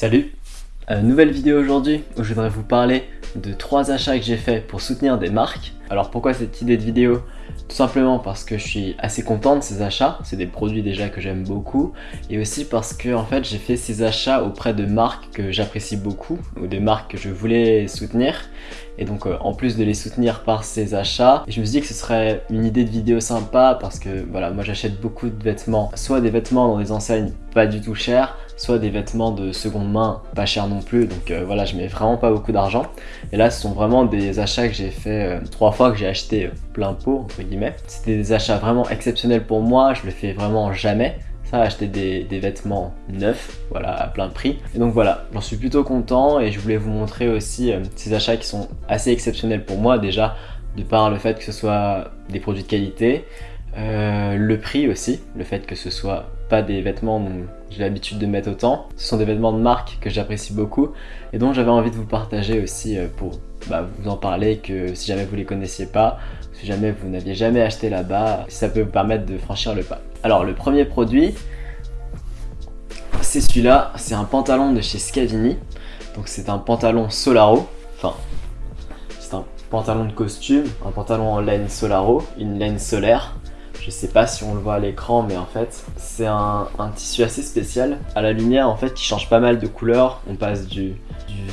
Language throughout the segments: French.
Salut. Euh, Nouvelle vidéo aujourd'hui où je voudrais vous parler de trois achats que j'ai fait pour soutenir des marques. Alors pourquoi cette idée de vidéo? Tout simplement parce que je suis assez content de ces achats, c'est des produits déjà que j'aime beaucoup, et aussi parce que en fait j'ai fait ces achats auprès de marques que j'apprécie beaucoup, ou des marques que je voulais soutenir, et donc euh, en plus de les soutenir par ces achats, je me suis dit que ce serait une idée de vidéo sympa parce que voilà, moi j'achète beaucoup de vêtements, soit des vêtements dans des enseignes pas du tout chers, soit des vêtements de seconde main pas chers non plus, donc euh, voilà, je mets vraiment pas beaucoup d'argent. Et là, ce sont vraiment des achats que j'ai fait euh, trois fois, que j'ai acheté plein pot, entre guillemets. C'était des achats vraiment exceptionnels pour moi, je le fais vraiment jamais ça, acheter des, vêtements neufs, voilà, à plein prix. Et donc voilà, j'en suis plutôt content et je voulais vous montrer aussi euh, ces achats qui sont assez exceptionnels pour moi déjà, de par le fait que ce soit des produits de qualité, euh, le prix aussi, le fait que ce soit pas des vêtements dont j'ai l'habitude de mettre autant, ce sont des vêtements de marque que j'apprécie beaucoup et dont j'avais envie de vous partager aussi euh, pour bah, vous en parler que si jamais vous les connaissiez pas, si jamais vous n'aviez jamais acheté là-bas, ça peut vous permettre de franchir le pas. Alors le premier produit, c'est celui-là, c'est un pantalon de chez Scavini. Donc c'est un pantalon Solaro, enfin c'est un pantalon de costume, un pantalon en laine Solaro, une laine solaire. Je sais pas si on le voit à l'écran, mais en fait, c'est un, tissu assez spécial. À la lumière, en fait, qui change pas mal de couleurs. On passe du,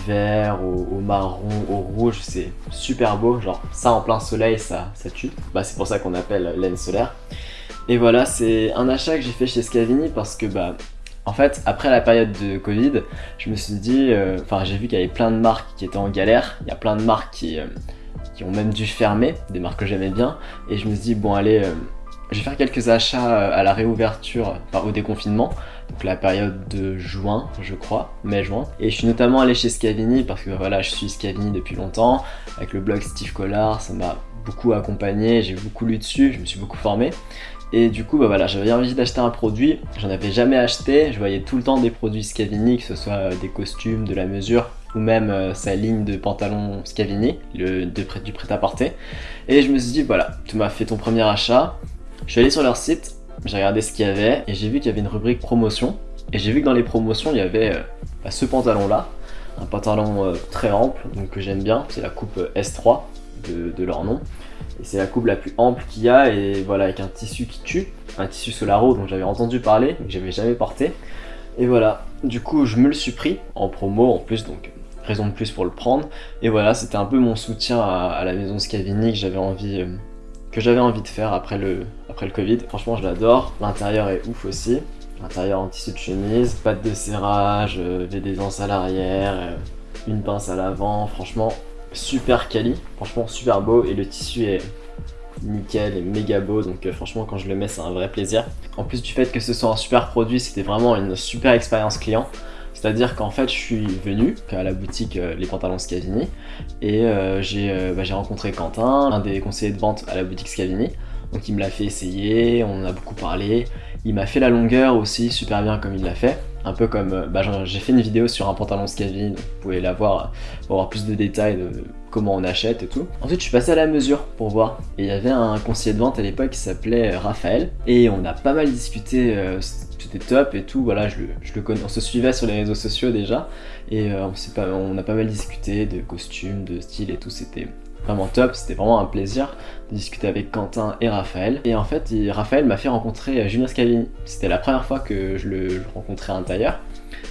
vert au, marron, au rouge. C'est super beau. Genre, ça en plein soleil, ça, ça tue. Bah, c'est pour ça qu'on appelle laine solaire. Et voilà, c'est un achat que j'ai fait chez Scavini parce que, bah, en fait, après la période de Covid, je me suis dit, euh, enfin, j'ai vu qu'il y avait plein de marques qui étaient en galère. Il y a plein de marques qui, euh, qui ont même dû fermer, des marques que j'aimais bien. Et je me suis dit, bon, allez, euh, je vais faire quelques achats à la réouverture, au déconfinement. Donc la période de juin, je crois, mai-juin. Et je suis notamment allé chez Scavini parce que voilà, je suis Scavini depuis longtemps. Avec le blog Steve Collard, ça m'a beaucoup accompagné, j'ai beaucoup lu dessus, je me suis beaucoup formé. Et du coup, bah voilà, j'avais envie d'acheter un produit, j'en avais jamais acheté, je voyais tout le temps des produits Scavini, que ce soit euh, des costumes, de la mesure, ou même euh, sa ligne de pantalons Scavini, le, du prêt-à-porter. Et je me suis dit, voilà, tu m'as fait ton premier achat. Je suis allé sur leur site, j'ai regardé ce qu'il y avait, et j'ai vu qu'il y avait une rubrique promotion. Et j'ai vu que dans les promotions, il y avait euh, bah, ce pantalon-là, un pantalon très ample, donc que j'aime bien, c'est la coupe S3 de leur nom. Et c'est la coupe la plus ample qu'il y a et voilà avec un tissu qui tue, un tissu Solaro dont j'avais entendu parler mais que j'avais jamais porté. Et voilà, du coup je me le suis pris en promo en plus donc raison de plus pour le prendre. Et voilà, c'était un peu mon soutien à, la maison Scavini que j'avais envie, euh, que j'avais envie de faire après le, après le Covid. Franchement je l'adore, l'intérieur est ouf aussi. L'intérieur en tissu de chemise, patte de serrage, euh, des à l'arrière, euh, une pince à l'avant, franchement super quali, franchement super beau. Et le tissu est nickel et méga beau. Donc euh, franchement quand je le mets c'est un vrai plaisir. En plus du fait que ce soit un super produit c'était vraiment une super expérience client. C'est à dire qu'en fait je suis venu à la boutique Les Pantalons Scavini. Et bah, j'ai rencontré Quentin, un des conseillers de vente à la boutique Scavini donc il me l'a fait essayer, on en a beaucoup parlé, il m'a fait la longueur aussi super bien comme il l'a fait. Un peu comme, euh, bah, j'ai fait une vidéo sur un pantalon Scavini, vous pouvez la voir pour avoir plus de détails de comment on achète et tout. Ensuite je suis passé à la mesure pour voir, et il y avait un conseiller de vente à l'époque qui s'appelait euh, Raphaël, et on a pas mal discuté, euh, c'était top et tout, voilà, je le, on se suivait sur les réseaux sociaux déjà, et on a pas mal discuté de costumes, de style et tout, c'était vraiment top, c'était vraiment un plaisir de discuter avec Quentin et Raphaël. Et en fait, Raphaël m'a fait rencontrer euh, Julien Scavini. C'était la première fois que je le, rencontrais à l'intérieur.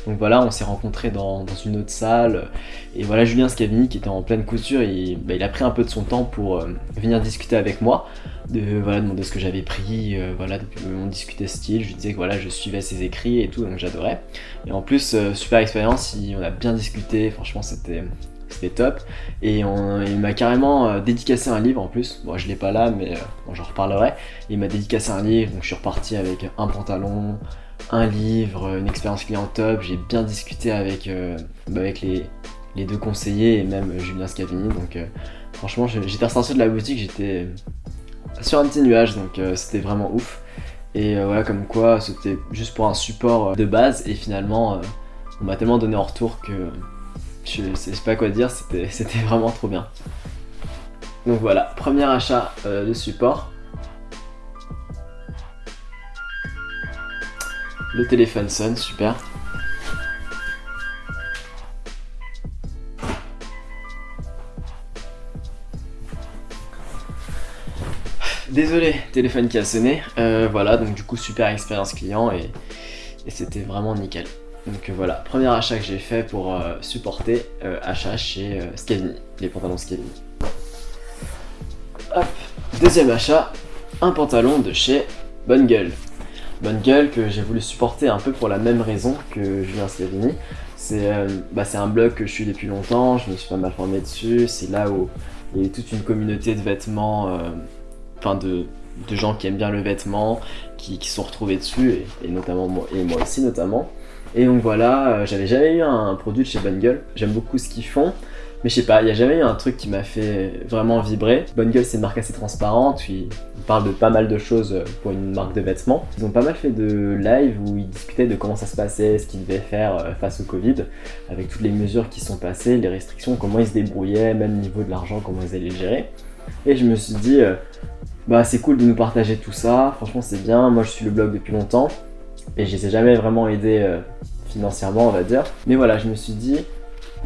Donc voilà, on s'est rencontrés dans, une autre salle. Et voilà, Julien Scavini qui était en pleine couture, il, bah, il a pris un peu de son temps pour euh, venir discuter avec moi. De voilà, demander ce que j'avais pris, euh, voilà, on discutait style, je lui disais que voilà, je suivais ses écrits et tout, donc j'adorais. Et en plus, super expérience, on a bien discuté, franchement c'était c'était top. Et il m'a carrément euh, dédicacé un livre en plus. Moi je l'ai pas là, mais euh, j'en reparlerai. Il m'a dédicacé un livre, donc je suis reparti avec un pantalon, un livre, une expérience client top. J'ai bien discuté avec, euh, bah, avec les, deux conseillers et même Julien Scavini. Donc franchement, j'étais ressorti de la boutique, j'étais sur un petit nuage, donc c'était vraiment ouf. Et voilà, comme quoi, c'était juste pour un support de base, et finalement, on m'a tellement donné en retour que je sais pas quoi dire, c'était vraiment trop bien. Donc voilà, premier achat euh, de support. Le téléphone sonne, super. Désolé, téléphone qui a sonné. Euh, voilà, donc du coup, super expérience client et c'était vraiment nickel. Donc voilà, premier achat que j'ai fait pour euh, supporter achat chez Scavini, les pantalons Scavini. Hop, deuxième achat, un pantalon de chez Bonne Gueule. Bonne Gueule que j'ai voulu supporter un peu pour la même raison que Julien Scavini. Euh, bah, c'est un blog que je suis depuis longtemps, je me suis pas mal formé dessus, c'est là où il y a toute une communauté de vêtements, euh, enfin de, gens qui aiment bien le vêtement, qui, qui sont retrouvés dessus, et, notamment moi, et moi aussi notamment. Et donc voilà, euh, j'avais jamais eu un, produit de chez Bonne Gueule, j'aime beaucoup ce qu'ils font, mais je sais pas, il n'y a jamais eu un truc qui m'a fait vraiment vibrer. Bonne Gueule, c'est une marque assez transparente, ils parlent de pas mal de choses pour une marque de vêtements. Ils ont pas mal fait de live où ils discutaient de comment ça se passait, ce qu'ils devaient faire euh, face au Covid, avec toutes les mesures qui sont passées, les restrictions, comment ils se débrouillaient, même au niveau de l'argent, comment ils allaient le gérer. Et je me suis dit, euh, bah c'est cool de nous partager tout ça, franchement c'est bien, moi je suis le blog depuis longtemps, et je les ai jamais vraiment aidés euh, financièrement on va dire. Mais voilà, je me suis dit,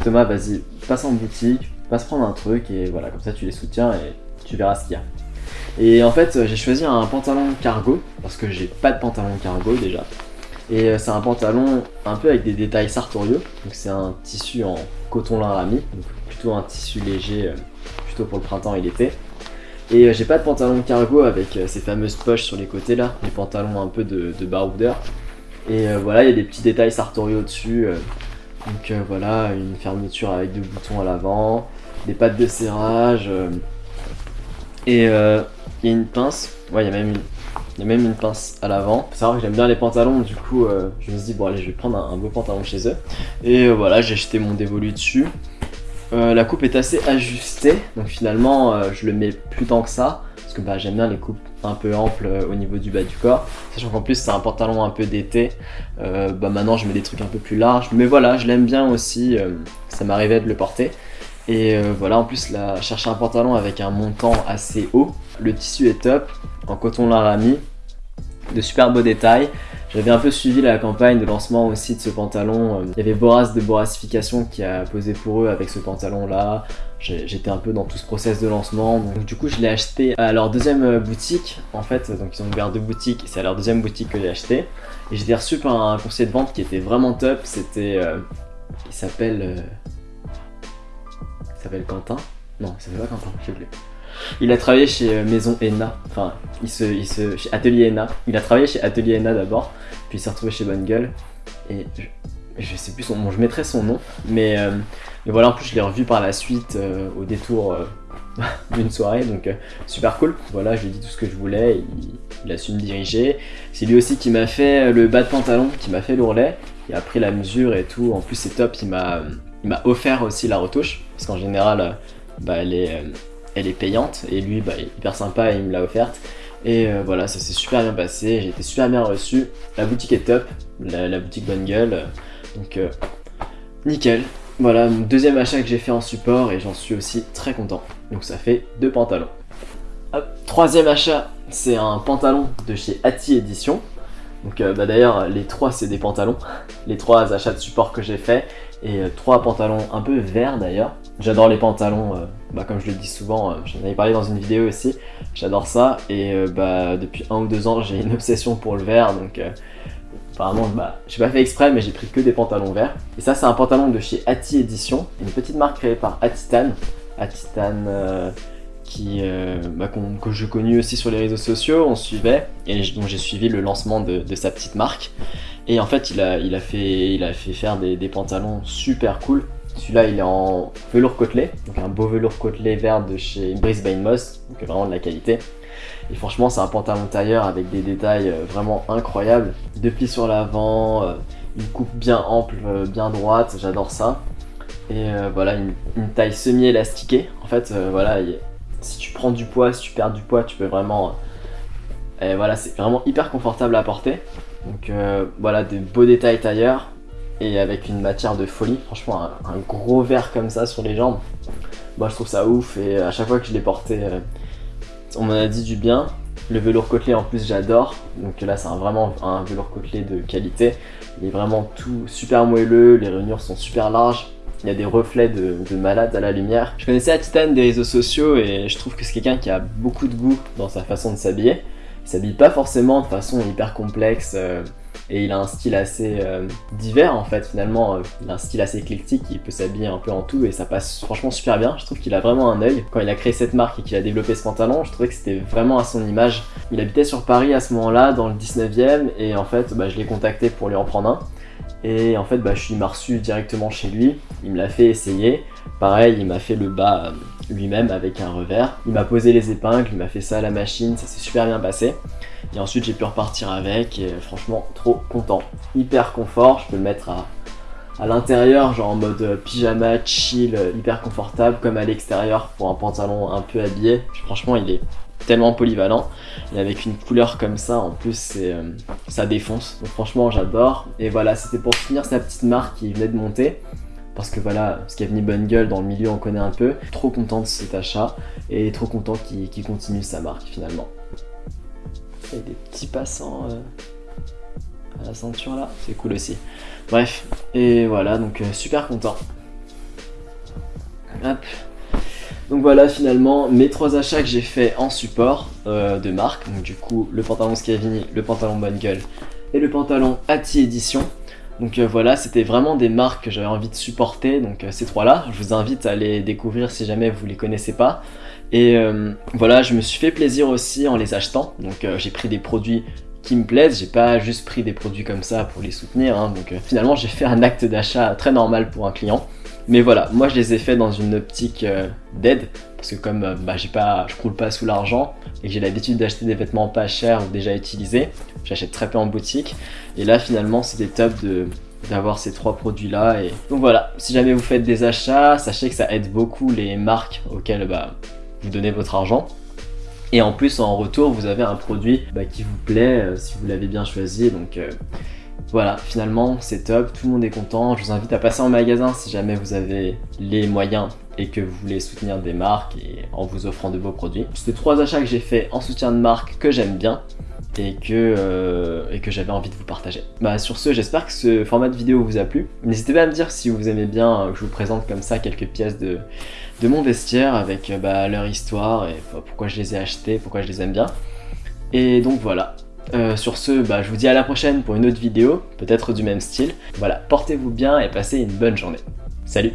Thomas, vas-y, passe en boutique, passe prendre un truc et voilà, comme ça tu les soutiens et tu verras ce qu'il y a. Et en fait, j'ai choisi un pantalon cargo parce que j'ai pas de pantalon cargo déjà. Et euh, c'est un pantalon un peu avec des détails sartoriaux. Donc c'est un tissu en coton lin rami, donc plutôt un tissu léger, euh, plutôt pour le printemps et l'été. Et euh, j'ai pas de pantalon cargo avec ces fameuses poches sur les côtés là, les pantalons un peu de, de baroudeur. Et voilà, il y a des petits détails sartoriaux dessus. Donc euh, voilà, une fermeture avec deux boutons à l'avant, des pattes de serrage, euh, et euh, une pince, ouais il y a même une, y a même une pince à l'avant. Faut savoir que j'aime bien les pantalons, du coup je me suis dit bon allez je vais prendre un, beau pantalon chez eux. Et voilà, j'ai acheté mon dévolu dessus. La coupe est assez ajustée, donc finalement je le mets plus tant que ça, parce que bah, j'aime bien les coupes un peu ample euh, au niveau du bas du corps. Sachant qu'en plus c'est un pantalon un peu d'été, euh, bah maintenant je mets des trucs un peu plus larges. Mais voilà, je l'aime bien aussi, euh, ça m'arrivait de le porter. Et voilà, en plus là, chercher un pantalon avec un montant assez haut. Le tissu est top, en coton larami, de super beaux détails. J'avais un peu suivi la campagne de lancement aussi de ce pantalon. Il y avait Boras de Borasification qui a posé pour eux avec ce pantalon là. J'étais un peu dans tout ce process de lancement. Donc du coup je l'ai acheté à leur deuxième euh, boutique en fait. Donc ils ont ouvert deux boutiques c'est à leur deuxième boutique que j'ai acheté. Et j'ai reçu par un conseiller de vente qui était vraiment top. C'était... Euh, il s'appelle... Euh, il s'appelle Quentin? Non, il s'appelle pas Quentin, j'ai oublié. Il a travaillé chez euh, Maison Enna, enfin, il se, il se, chez Atelier Enna. Il a travaillé chez Atelier Enna d'abord, puis il s'est retrouvé chez Bonne Gueule. Et je, sais plus son nom, je mettrai son nom, mais, euh, voilà, en plus je l'ai revu par la suite euh, au détour d'une soirée, donc super cool. Voilà, je lui ai dit tout ce que je voulais, il, a su me diriger. C'est lui aussi qui m'a fait le bas de pantalon, qui m'a fait l'ourlet, il a pris la mesure et tout. En plus c'est top, il m'a offert aussi la retouche, parce qu'en général, bah, elle est elle est payante et lui bah, hyper sympa il me l'a offerte. Et euh, voilà ça s'est super bien passé j'ai été super bien reçu. La boutique est top la, boutique bonne gueule donc euh, nickel. Voilà mon deuxième achat que j'ai fait en support et j'en suis aussi très content. Donc ça fait deux pantalons. Troisième achat c'est un pantalon de chez Ati Edition donc euh, bah, d'ailleurs les trois c'est des pantalons. Les trois achats de support que j'ai fait et trois pantalons un peu verts d'ailleurs. J'adore les pantalons, euh, bah, comme je le dis souvent, euh, j'en avais parlé dans une vidéo aussi, j'adore ça et euh, bah, depuis un ou deux ans j'ai une obsession pour le vert donc apparemment bah, j'ai pas fait exprès mais j'ai pris que des pantalons verts. Et ça c'est un pantalon de chez Ati Edition, une petite marque créée par Atitan, Atitan qui, bah, que je connu aussi sur les réseaux sociaux, on suivait et donc j'ai suivi le lancement de, sa petite marque. Et en fait il a, fait, faire des pantalons super cool celui-là, il est en velours côtelé, donc un beau velours côtelé vert de chez Brisbane Moss, donc vraiment de la qualité. Et franchement, c'est un pantalon tailleur avec des détails euh, vraiment incroyables. Deux plis sur l'avant, euh, une coupe bien ample, euh, bien droite, j'adore ça. Et voilà, une, taille semi-élastiquée. En fait, voilà, si tu prends du poids, si tu perds du poids, tu peux vraiment... et voilà, c'est vraiment hyper confortable à porter. Donc voilà, des beaux détails tailleurs et avec une matière de folie. Franchement, un, gros verre comme ça sur les jambes, moi je trouve ça ouf et à chaque fois que je l'ai porté, euh, on m'en a dit du bien. Le velours côtelé en plus j'adore, donc là c'est vraiment un velours côtelé de qualité. Il est vraiment tout super moelleux, les rainures sont super larges. il y a des reflets de, de malade à la lumière. Je connaissais la Titane des réseaux sociaux et je trouve que c'est quelqu'un qui a beaucoup de goût dans sa façon de s'habiller. Il s'habille pas forcément de façon hyper complexe euh, et il a un style assez euh, divers en fait finalement. euh, il a un style assez éclectique, il peut s'habiller un peu en tout et ça passe franchement super bien. Je trouve qu'il a vraiment un œil. Quand il a créé cette marque et qu'il a développé ce pantalon, je trouvais que c'était vraiment à son image. Il habitait sur Paris à ce moment-là, dans le 19e et en fait bah, je l'ai contacté pour lui en prendre un. Et en fait, bah, je suis m'a reçu directement chez lui. Il me l'a fait essayer. Pareil, il m'a fait le bas euh, lui-même avec un revers. Il m'a posé les épingles, il m'a fait ça à la machine, ça s'est super bien passé. Et ensuite, j'ai pu repartir avec et euh, franchement, trop content. Hyper confort, je peux le mettre à, à l'intérieur, genre en mode euh, pyjama, chill, euh, hyper confortable, comme à l'extérieur pour un pantalon un peu habillé. Franchement, il est tellement polyvalent. Et avec une couleur comme ça en plus euh, ça défonce. Donc franchement j'adore. Et voilà c'était pour finir sa petite marque qui venait de monter. Parce que voilà ce Scavini Bonne Gueule dans le milieu on connaît un peu. Trop content de cet achat et trop content qu'il continue sa marque finalement. Il y a des petits passants ceinture là c'est cool aussi bref et voilà donc euh, super content hop donc voilà finalement mes trois achats que j'ai fait en support euh, de marque. Donc du coup le pantalon Scavini, le pantalon Bonne Gueule et le pantalon Ati Edition. Donc euh, voilà, c'était vraiment des marques que j'avais envie de supporter, donc ces trois-là. Je vous invite à les découvrir si jamais vous les connaissez pas. Et voilà, je me suis fait plaisir aussi en les achetant. Donc j'ai pris des produits qui me plaisent, j'ai pas juste pris des produits comme ça pour les soutenir. hein. Donc euh, finalement j'ai fait un acte d'achat très normal pour un client. Mais voilà, moi je les ai fait dans une optique euh, d'aide, parce que comme euh, bah, pas, je croule pas sous l'argent et que j'ai l'habitude d'acheter des vêtements pas chers ou déjà utilisés, j'achète très peu en boutique. Et là finalement c'était top de d'avoir ces trois produits là donc voilà si jamais vous faites des achats sachez que ça aide beaucoup les marques auxquelles bah, vous donnez votre argent et en plus en retour vous avez un produit bah, qui vous plaît euh, si vous l'avez bien choisi donc euh, voilà, finalement c'est top, tout le monde est content. Je vous invite à passer en magasin si jamais vous avez les moyens et que vous voulez soutenir des marques et en vous offrant de beaux produits. C'était trois achats que j'ai fait en soutien de marque que j'aime bien et que, euh, et que j'avais envie de vous partager. Bah sur ce, j'espère que ce format de vidéo vous a plu. N'hésitez pas à me dire si vous aimez bien euh, que je vous présente comme ça quelques pièces de, mon vestiaire avec euh, bah, leur histoire et bah, pourquoi je les ai achetées, pourquoi je les aime bien. Et donc voilà, sur ce, bah, je vous dis à la prochaine pour une autre vidéo, peut-être du même style. Voilà, portez-vous bien et passez une bonne journée. Salut